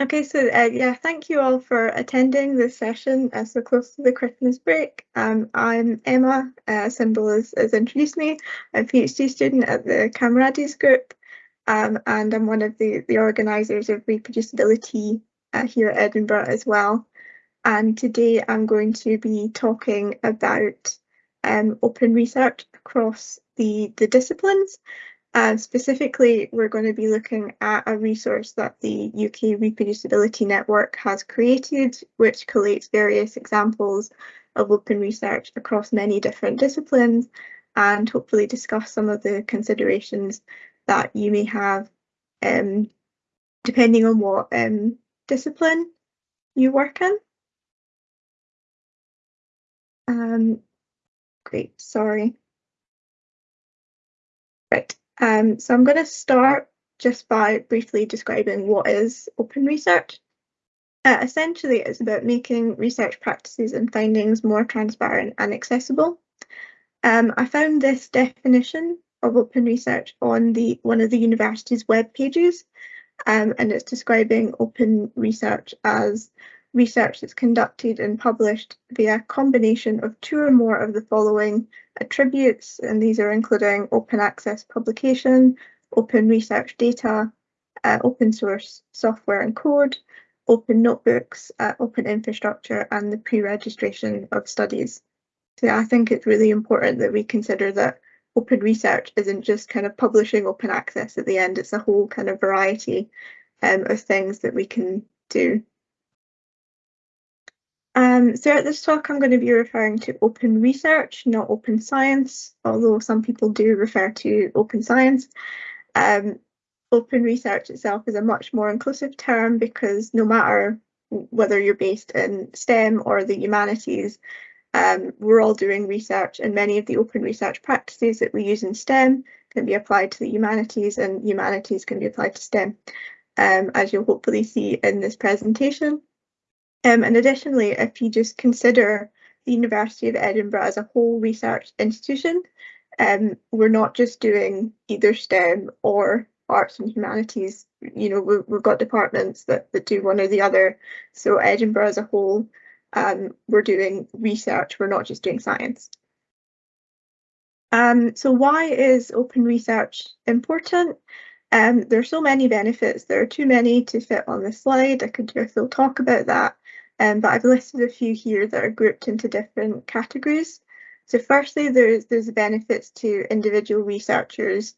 Okay, so uh, yeah, thank you all for attending this session uh, so close to the Christmas break. Um, I'm Emma, uh, Symbol has, introduced me. A PhD student at the Camarades Group um, and I'm one of the, the organisers of ReproducibiliTea uh, here at Edinburgh as well. And today I'm going to be talking about um, open research across the, the disciplines uh, specifically, we're going to be looking at a resource that the UK Reproducibility Network has created, which collates various examples of open research across many different disciplines and hopefully discuss some of the considerations that you may have um, depending on what um, discipline you work in. Um, great, sorry. Right. Um, so I'm going to start just by briefly describing what is open research. Uh, essentially, it's about making research practices and findings more transparent and accessible. Um, I found this definition of open research on the one of the university's web pages, um, and it's describing open research as research that's conducted and published via a combination of two or more of the following attributes, and these are including open access publication, open research data, uh, open source software and code, open notebooks, uh, open infrastructure, and the pre-registration of studies. So I think it's really important that we consider that open research isn't just kind of publishing open access at the end, it's a whole kind of variety um, of things that we can do. Um, throughout this talk, I'm going to be referring to open research, not open science, although some people do refer to open science. Um, open research itself is a much more inclusive term because no matter whether you're based in STEM or the humanities, um, we're all doing research and many of the open research practices that we use in STEM can be applied to the humanities and humanities can be applied to STEM, um, as you'll hopefully see in this presentation. Um, and additionally, if you just consider the University of Edinburgh as a whole research institution, um, we're not just doing either STEM or arts and humanities. You know, we, we've got departments that, that do one or the other. So Edinburgh as a whole, um, we're doing research, we're not just doing science. Um, so why is open research important? Um, there are so many benefits. There are too many to fit on the slide. I could do a full talk about that. Um, but I've listed a few here that are grouped into different categories. So firstly, there's there's benefits to individual researchers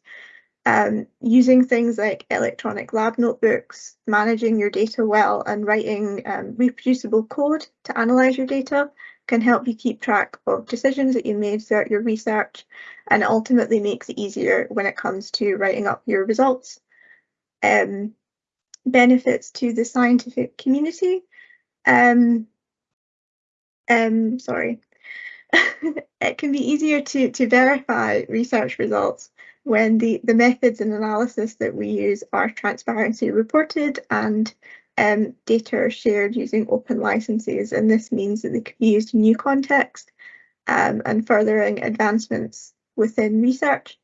um, using things like electronic lab notebooks, managing your data well, and writing um, reproducible code to analyze your data can help you keep track of decisions that you made throughout your research and ultimately makes it easier when it comes to writing up your results. Um, benefits to the scientific community. Um, um, sorry. it can be easier to, to verify research results when the, the methods and analysis that we use are transparency reported and um, data are shared using open licenses. And this means that they can be used in new context um, and furthering advancements within research.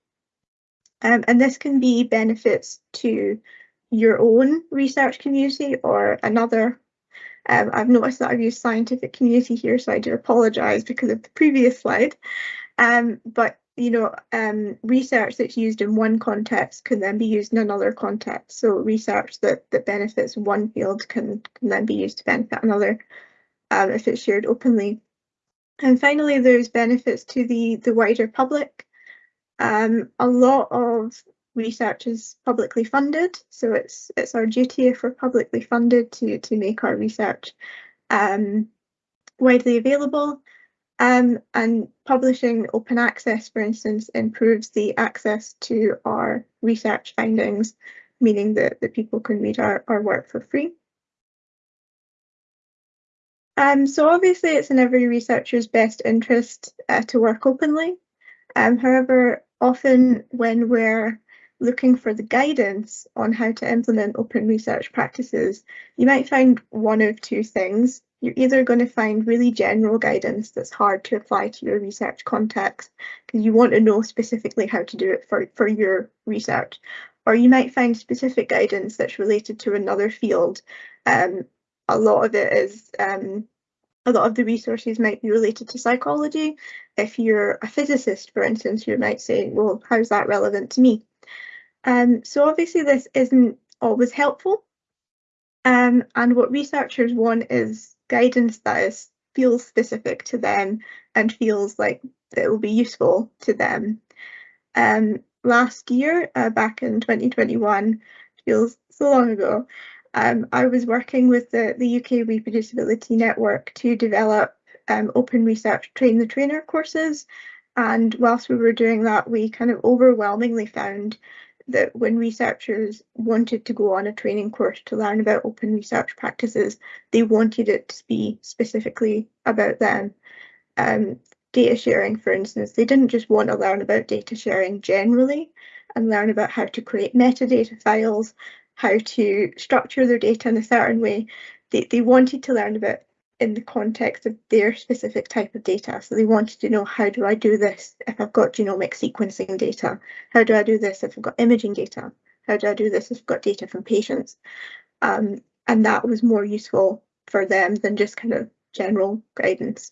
Um, and this can be benefits to your own research community or another um, I've noticed that I've used scientific community here, so I do apologise because of the previous slide. Um, but you know, um, research that's used in one context can then be used in another context. So research that that benefits one field can can then be used to benefit another um, if it's shared openly. And finally, there's benefits to the the wider public. Um, a lot of research is publicly funded, so it's it's our duty if we're publicly funded to to make our research um, widely available. Um, and publishing open access, for instance, improves the access to our research findings, meaning that, that people can read our, our work for free. Um, so obviously it's in every researcher's best interest uh, to work openly. Um, however, often when we're looking for the guidance on how to implement open research practices, you might find one of two things. You're either going to find really general guidance that's hard to apply to your research context because you want to know specifically how to do it for, for your research, or you might find specific guidance that's related to another field. Um, a lot of it is um, a lot of the resources might be related to psychology. If you're a physicist, for instance, you might say, well, how's that relevant to me? Um, so obviously this isn't always helpful. Um, and what researchers want is guidance that is feels specific to them and feels like it will be useful to them. Um, last year, uh, back in 2021, feels so long ago, um, I was working with the, the UK Reproducibility Network to develop um, open research train the trainer courses. And whilst we were doing that, we kind of overwhelmingly found that when researchers wanted to go on a training course to learn about open research practices, they wanted it to be specifically about them. Um, data sharing, for instance, they didn't just want to learn about data sharing generally and learn about how to create metadata files, how to structure their data in a certain way. They, they wanted to learn about in the context of their specific type of data. So they wanted to know how do I do this if I've got genomic sequencing data? How do I do this if I've got imaging data? How do I do this if I've got data from patients? Um, and that was more useful for them than just kind of general guidance.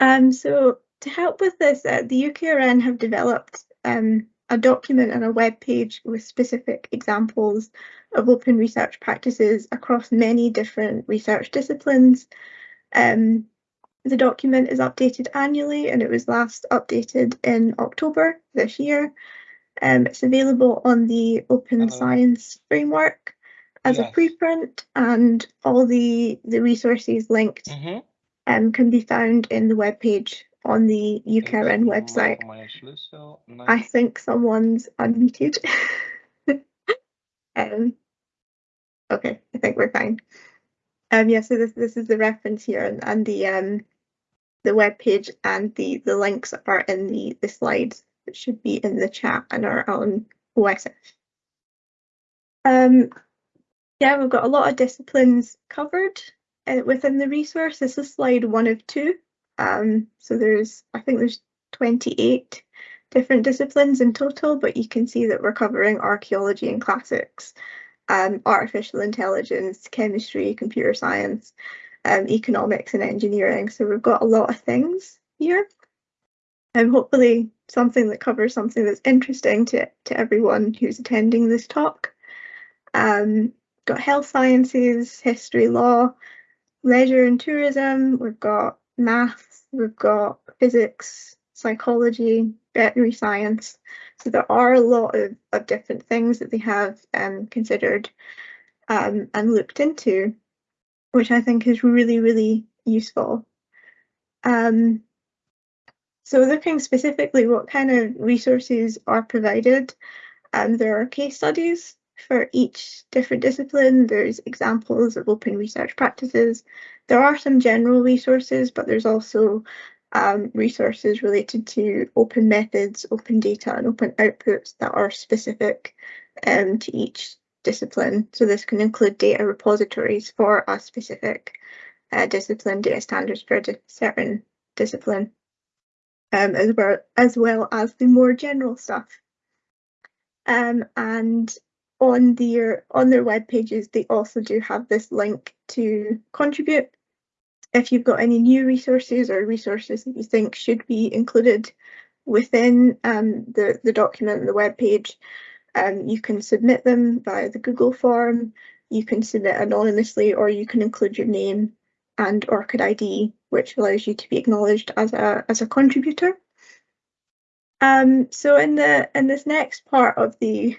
Um, so to help with this, uh, the UKRN have developed um, a document and a web page with specific examples of open research practices across many different research disciplines. Um, the document is updated annually and it was last updated in October this year. Um, it's available on the Open Hello. Science Framework as yes. a preprint and all the, the resources linked mm -hmm. um, can be found in the web page on the UKRN website. I think someone's unmuted. um, okay, I think we're fine. Um, yeah, so this this is the reference here, and, and the um the web page and the the links are in the the slides that should be in the chat and are on OSF. Um, yeah, we've got a lot of disciplines covered uh, within the resource. This is slide one of two. Um, so there's, I think there's 28 different disciplines in total, but you can see that we're covering archaeology and classics, um, artificial intelligence, chemistry, computer science, um, economics and engineering. So we've got a lot of things here. And hopefully something that covers something that's interesting to, to everyone who's attending this talk. Um, got health sciences, history, law, leisure and tourism. We've got maths, we've got physics, psychology, veterinary science. So there are a lot of, of different things that they have um, considered um, and looked into, which I think is really, really useful. Um, so looking specifically what kind of resources are provided, um, there are case studies for each different discipline. There's examples of open research practices. There are some general resources, but there's also um, resources related to open methods, open data, and open outputs that are specific um, to each discipline. So this can include data repositories for a specific uh, discipline, data standards for a certain discipline, um, as well as well as the more general stuff. Um, and on their on their web pages, they also do have this link to contribute. If you've got any new resources or resources that you think should be included within um, the, the document, the web page, um, you can submit them via the Google form, you can submit anonymously, or you can include your name and ORCID ID, which allows you to be acknowledged as a, as a contributor. Um, so in the in this next part of the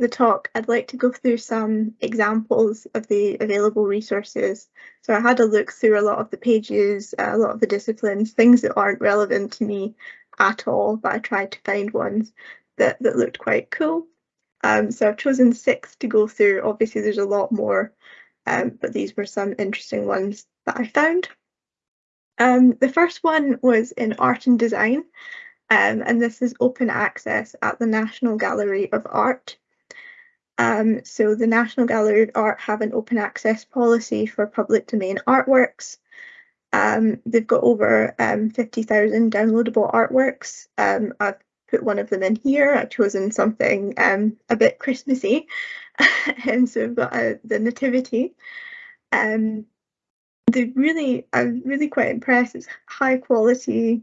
the talk, I'd like to go through some examples of the available resources. So I had a look through a lot of the pages, a lot of the disciplines, things that aren't relevant to me at all, but I tried to find ones that, that looked quite cool. Um, so I've chosen six to go through. Obviously, there's a lot more, um, but these were some interesting ones that I found. Um, the first one was in art and design, um, and this is open access at the National Gallery of Art. Um, so the National Gallery of Art have an open access policy for public domain artworks. Um, they've got over um, 50,000 downloadable artworks. Um, I've put one of them in here. I've chosen something um, a bit Christmassy, and so we've got uh, the Nativity. Um, they really, I'm really quite impressed. It's high quality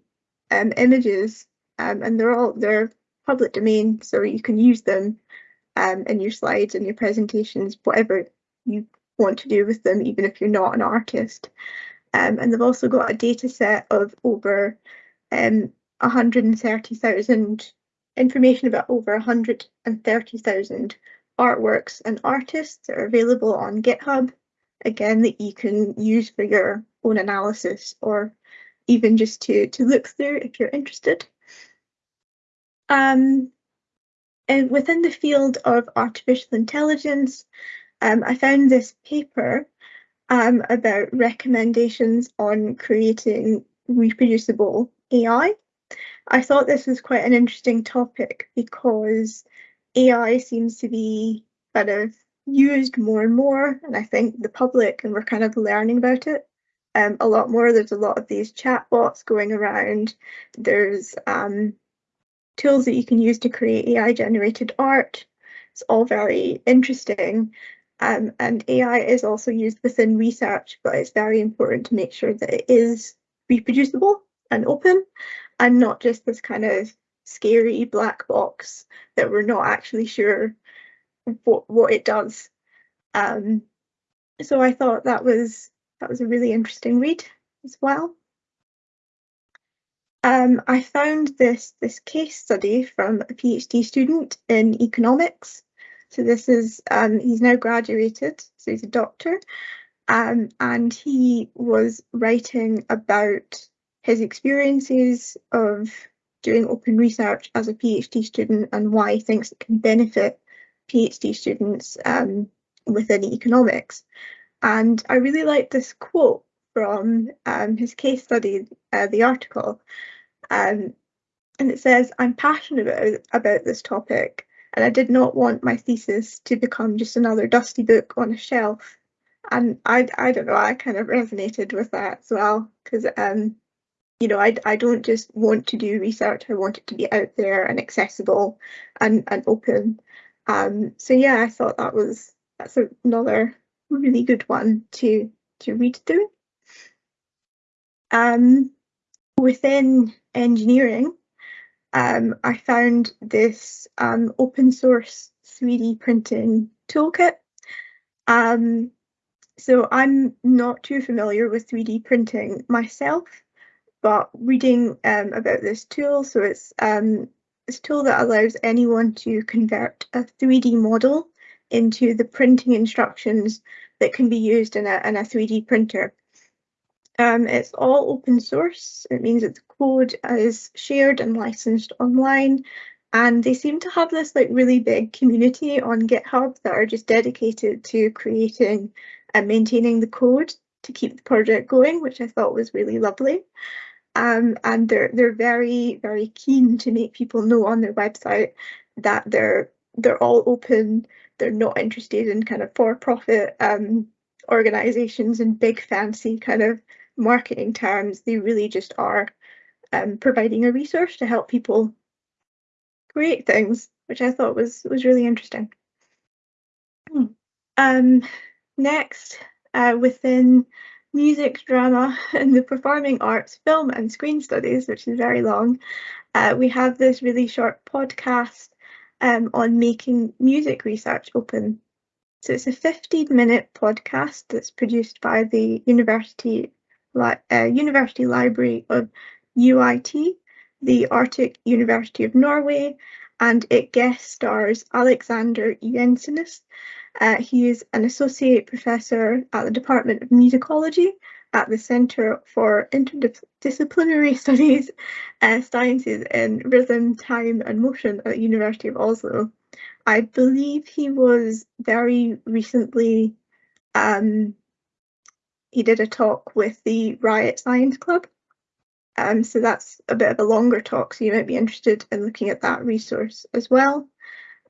images, and they're all they're public domain, so you can use them um, in your slides and your presentations, whatever you want to do with them, even if you're not an artist. Um, and they've also got a data set of over um, 130,000 information about over 130,000 artworks and artists that are available on GitHub. Again, that you can use for your own analysis or even just to, to look through if you're interested. Um, and within the field of artificial intelligence, um, I found this paper um, about recommendations on creating reproducible AI. I thought this was quite an interesting topic because AI seems to be kind of used more and more, and I think the public and we're kind of learning about it um, a lot more. There's a lot of these chatbots going around. There's um, tools that you can use to create AI generated art. It's all very interesting. Um, and AI is also used within research, but it's very important to make sure that it is reproducible and open and not just this kind of scary black box that we're not actually sure what, what it does. Um, so I thought that was that was a really interesting read as well. Um, I found this this case study from a PhD student in economics so this is, um, he's now graduated, so he's a doctor, um, and he was writing about his experiences of doing open research as a PhD student and why he thinks it can benefit PhD students um, within economics. And I really like this quote from um, his case study, uh, the article. Um, and it says, I'm passionate about, about this topic and I did not want my thesis to become just another dusty book on a shelf. And I, I don't know, I kind of resonated with that as well because, um, you know, I, I don't just want to do research, I want it to be out there and accessible and, and open. Um, so yeah, I thought that was that's another really good one to to read through. Um, within engineering, um, I found this um, open source 3D printing toolkit. Um, so I'm not too familiar with 3D printing myself, but reading um, about this tool, so it's um, this tool that allows anyone to convert a 3D model into the printing instructions that can be used in a, in a 3D printer. Um, it's all open source. It means that the code is shared and licensed online. And they seem to have this like really big community on GitHub that are just dedicated to creating and maintaining the code to keep the project going, which I thought was really lovely. Um, and they're they're very very keen to make people know on their website that they're they're all open. They're not interested in kind of for-profit um, organizations and big fancy kind of marketing terms, they really just are um, providing a resource to help people create things, which I thought was was really interesting. Hmm. Um, next, uh, within music, drama, and the performing arts, film and screen studies, which is very long, uh, we have this really short podcast um, on making music research open. So it's a 15 minute podcast that's produced by the University Li- uh, University Library of UiT, the Arctic University of Norway, and it guest stars Alexander Jensenius. Uh, he is an associate professor at the Department of Musicology at the Centre for Interdisciplinary Studies, uh, Sciences in Rhythm, Time and Motion at the University of Oslo. I believe he was very recently um, he did a talk with the Riot Science Club. Um, so that's a bit of a longer talk, so you might be interested in looking at that resource as well.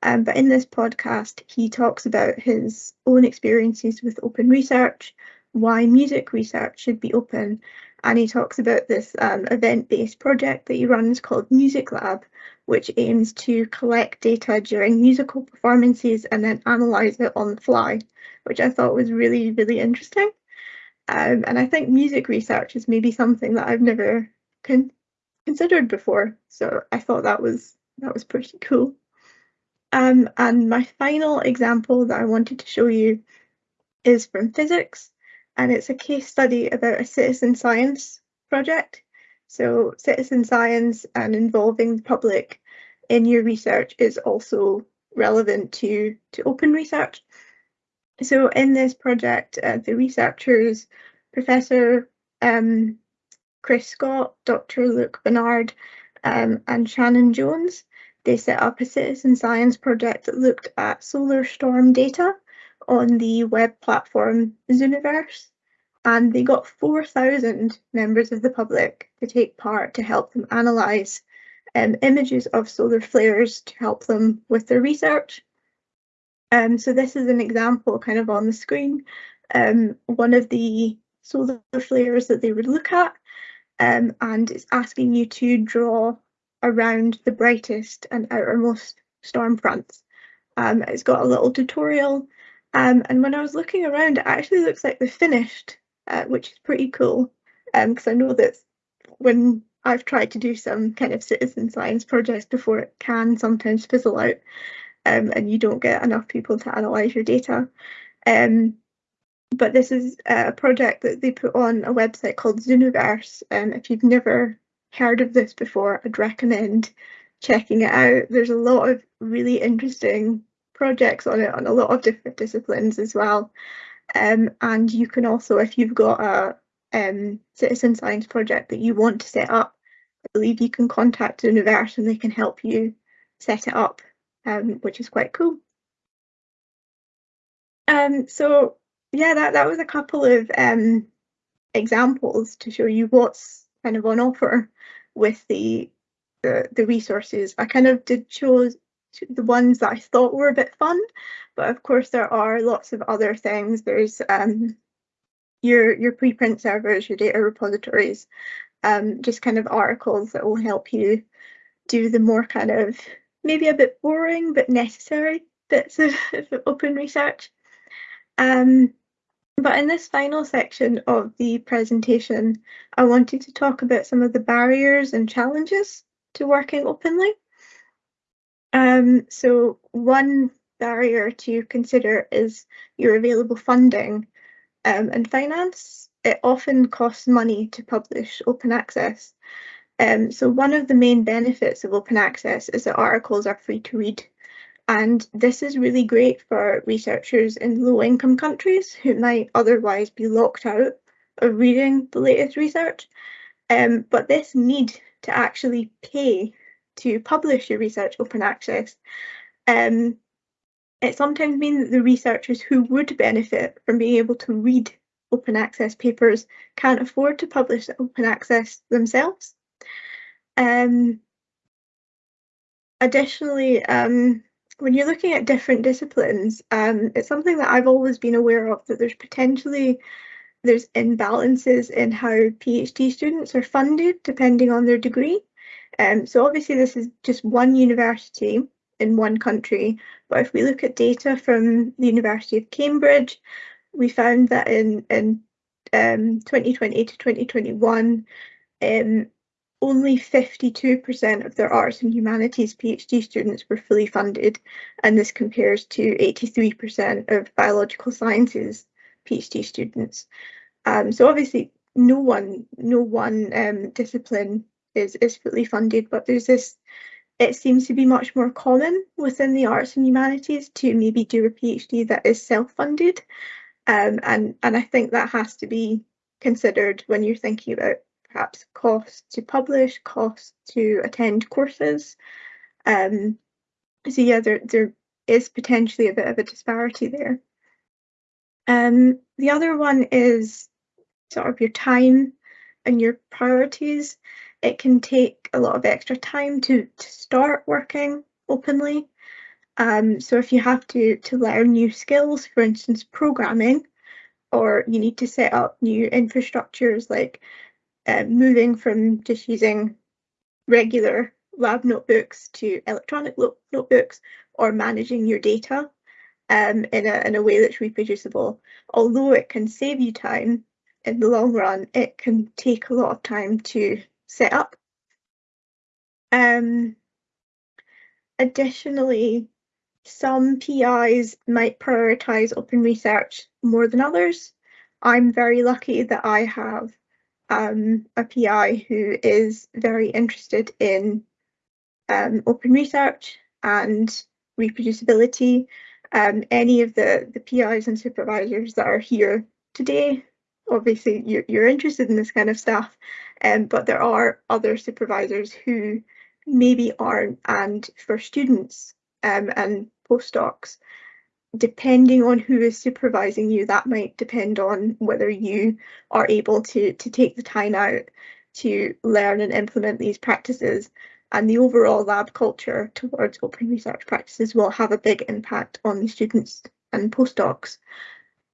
Um, but in this podcast, he talks about his own experiences with open research, why music research should be open, and he talks about this um, event-based project that he runs called Music Lab, which aims to collect data during musical performances and then analyse it on the fly, which I thought was really, really interesting. Um, and I think music research is maybe something that I've never con considered before, so I thought that was that was pretty cool. Um, and my final example that I wanted to show you is from physics, and it's a case study about a citizen science project. So citizen science and involving the public in your research is also relevant to, to open research. So in this project, uh, the researchers, Professor um, Chris Scott, Dr. Luke Barnard, um, and Shannon Jones, they set up a citizen science project that looked at solar storm data on the web platform Zooniverse, and they got 4,000 members of the public to take part to help them analyse um, images of solar flares to help them with their research. Um, so this is an example kind of on the screen. Um, one of the solar flares that they would look at um, and it's asking you to draw around the brightest and outermost storm fronts. Um, it's got a little tutorial um, and when I was looking around it actually looks like they're finished, uh, which is pretty cool because um, I know that when I've tried to do some kind of citizen science projects before it can sometimes fizzle out um, and you don't get enough people to analyse your data. Um, but this is a project that they put on a website called Zooniverse. And um, if you've never heard of this before, I'd recommend checking it out. There's a lot of really interesting projects on it on a lot of different disciplines as well. Um, and you can also, if you've got a um, citizen science project that you want to set up, I believe you can contact Zooniverse and they can help you set it up, um, which is quite cool. Um, so yeah, that, that was a couple of um, examples to show you what's kind of on offer with the, the, the resources. I kind of did choose the ones that I thought were a bit fun, but of course there are lots of other things. There's um, your your preprint servers, your data repositories, um, just kind of articles that will help you do the more kind of maybe a bit boring but necessary bits of, of open research. Um, but in this final section of the presentation, I wanted to talk about some of the barriers and challenges to working openly. Um, so one barrier to consider is your available funding um, and finance. It often costs money to publish open access. Um, so one of the main benefits of open access is that articles are free to read. And this is really great for researchers in low income countries who might otherwise be locked out of reading the latest research. Um, but this need to actually pay to publish your research open access, um, it sometimes means that the researchers who would benefit from being able to read open access papers can't afford to publish open access themselves. Um, additionally, um, when you're looking at different disciplines, um, it's something that I've always been aware of that there's potentially there's imbalances in how PhD students are funded depending on their degree. Um, so obviously this is just one university in one country, but if we look at data from the University of Cambridge, we found that in, in um, 2020 to 2021, um, only 52% of their arts and humanities PhD students were fully funded, and this compares to 83% of biological sciences PhD students. Um, so obviously, no one, no one um, discipline is is fully funded, but there's this. It seems to be much more common within the arts and humanities to maybe do a PhD that is self-funded, um, and and I think that has to be considered when you're thinking about perhaps costs to publish, costs to attend courses. Um, so yeah, there there is potentially a bit of a disparity there. Um, the other one is sort of your time and your priorities. It can take a lot of extra time to, to start working openly. Um, so if you have to to learn new skills, for instance, programming, or you need to set up new infrastructures like uh, moving from just using regular lab notebooks to electronic notebooks or managing your data um, in, a, in a way that's reproducible. Although it can save you time in the long run, it can take a lot of time to set up. Um, additionally, some PIs might prioritise open research more than others. I'm very lucky that I have um, a PI who is very interested in um, open research and reproducibility. Um, any of the, the PIs and supervisors that are here today, obviously you're, you're interested in this kind of stuff, um, but there are other supervisors who maybe aren't, and for students um, and postdocs, depending on who is supervising you, that might depend on whether you are able to, to take the time out to learn and implement these practices. And the overall lab culture towards open research practices will have a big impact on the students and postdocs.